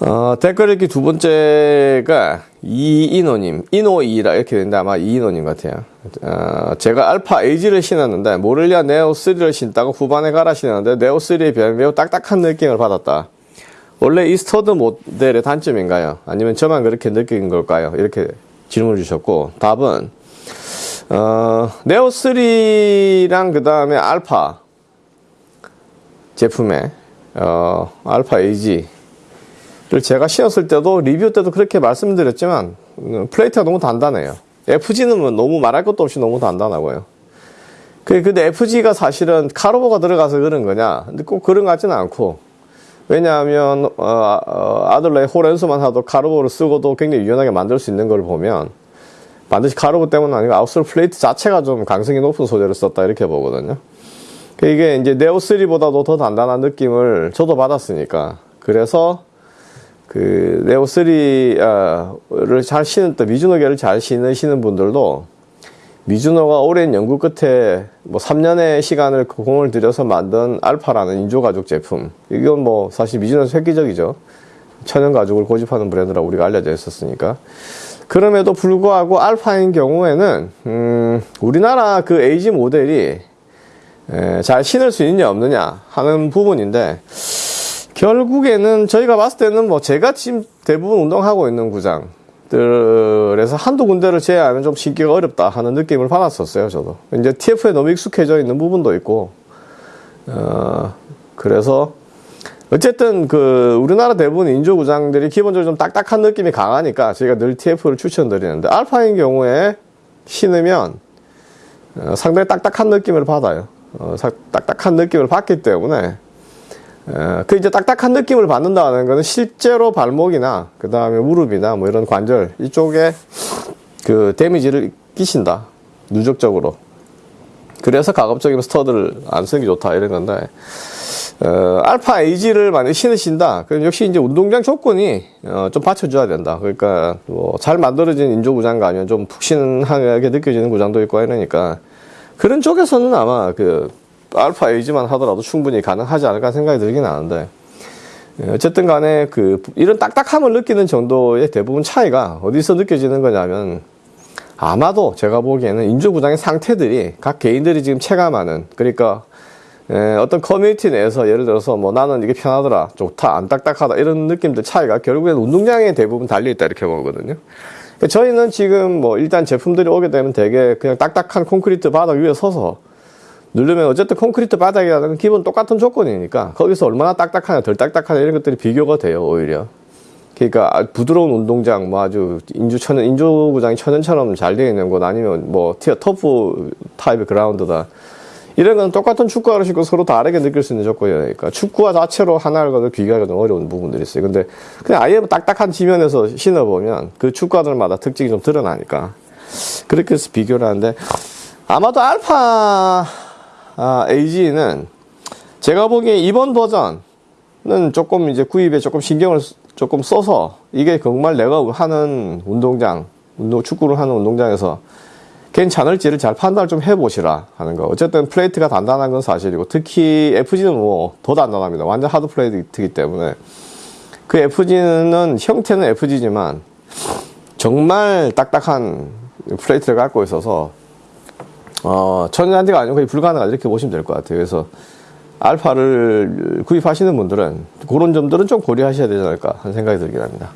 어, 댓글 읽기 두 번째가 이인호님, 인호이라 이렇게 되는데 아마 이인호님 같아요. 어, 제가 알파 AG를 신었는데 모렐리아 네오3를 신다고 후반에 갈아 신었는데 네오3에 비하면 매우 딱딱한 느낌을 받았다. 원래 이 스터드 모델의 단점인가요? 아니면 저만 그렇게 느낀 걸까요? 이렇게 질문을 주셨고 답은 어, 네오3랑 그 다음에 알파 제품에 어, 알파 AG를 제가 신었을 때도 리뷰 때도 그렇게 말씀드렸지만 음, 플레이트가 너무 단단해요. FG는 뭐 너무 말할 것도 없이 너무 단단하고요. 그- 근데 FG가 사실은 카르보가 들어가서 그런 거냐? 근데 꼭 그런 것 같지는 않고 왜냐하면 어, 어, 아들러의 호렌수만 해도 카르보를 쓰고도 굉장히 유연하게 만들 수 있는 걸 보면 반드시 카르보 때문은 아니고 outsole 플레이트 자체가 좀 강성이 높은 소재를 썼다 이렇게 보거든요. 그 이게 이제 네오3보다도 더 단단한 느낌을 저도 받았으니까 그래서 그 네오3를 잘 신은 또 미주노계를 잘 신으시는 분들도 미주노가 오랜 연구 끝에 뭐 3년의 시간을 그 공을 들여서 만든 알파라는 인조 가죽 제품. 이건 뭐 사실 미주노에서 획기적이죠. 천연 가죽을 고집하는 브랜드라고 우리가 알려져 있었으니까. 그럼에도 불구하고 알파인 경우에는 음, 우리나라 그 에이지 모델이 에, 잘 신을 수 있느냐 없느냐 하는 부분인데 결국에는 저희가 봤을 때는 뭐 제가 지금 대부분 운동하고 있는 구장들에서 한두 군데를 제외하면 좀 신기가 어렵다 하는 느낌을 받았었어요, 저도. 이제 TF에 너무 익숙해져 있는 부분도 있고, 어, 그래서 어쨌든 그 우리나라 대부분 인조 구장들이 기본적으로 좀 딱딱한 느낌이 강하니까 저희가 늘 TF를 추천드리는데 알파인 경우에 신으면 어, 상당히 딱딱한 느낌을 받아요. 어, 사- 딱딱한 느낌을 받기 때문에 어, 그 이제 딱딱한 느낌을 받는다는 것은 실제로 발목이나 그 다음에 무릎이나 뭐 이런 관절 이쪽에 그 데미지를 끼신다 누적적으로. 그래서 가급적이면 스터드를 안 쓰는 게 좋다 이런 건데 어, 알파 에이지를 만약 신으신다 그럼 역시 이제 운동장 조건이 어, 좀 받쳐줘야 된다. 그러니까 뭐 잘 만들어진 인조 구장가 아니면 좀 푹신하게 느껴지는 구장도 있고 이러니까 그런 쪽에서는 아마 그 알파 에이지만 하더라도 충분히 가능하지 않을까 생각이 들긴 하는데 예, 어쨌든 간에 그 이런 딱딱함을 느끼는 정도의 대부분 차이가 어디서 느껴지는 거냐면 아마도 제가 보기에는 인조구장의 상태들이 각 개인들이 지금 체감하는 그러니까 예, 어떤 커뮤니티 내에서 예를 들어서 뭐 나는 이게 편하더라 좋다 안 딱딱하다 이런 느낌들 차이가 결국엔 운동장에 대부분 달려있다 이렇게 보거든요. 그러니까 저희는 지금 뭐 일단 제품들이 오게 되면 되게 그냥 딱딱한 콘크리트 바닥 위에 서서 누르면 어쨌든 콘크리트 바닥이라는 건 기본 똑같은 조건이니까 거기서 얼마나 딱딱하냐 덜 딱딱하냐 이런 것들이 비교가 돼요 오히려. 그러니까 아, 부드러운 운동장 뭐 아주 인조 천연 인조 구장이 천연처럼 잘 되어 있는 곳 아니면 뭐 티어 turf 타입의 그라운드다. 이런 건 똑같은 축구화를 신고 서로 다르게 느낄 수 있는 조건이니까 축구화 자체로 하나를 비교하기가 좀 어려운 부분들이 있어요. 근데 그냥 아예 딱딱한 지면에서 신어보면 그 축구화들마다 특징이 좀 드러나니까 그렇게 해서 비교를 하는데 아마도 알파 아, AG는 제가 보기에 이번 버전은 조금 이제 구입에 조금 신경을 쓰- 조금 써서 이게 정말 내가 하는 운동장, 운동, 축구를 하는 운동장에서 괜찮을지를 잘 판단을 좀 해보시라 하는 거. 어쨌든 플레이트가 단단한 건 사실이고 특히 FG는 뭐 더 단단합니다. 완전 하드 플레이트이기 때문에 그 FG는 형태는 FG지만 정말 딱딱한 플레이트를 갖고 있어서 어, 천연한대가 아니고 거의 불가능하다 이렇게 보시면 될 것 같아요. 그래서 알파를 구입하시는 분들은 그런 점들은 좀 고려하셔야 되지 않을까 하는 생각이 들긴 합니다.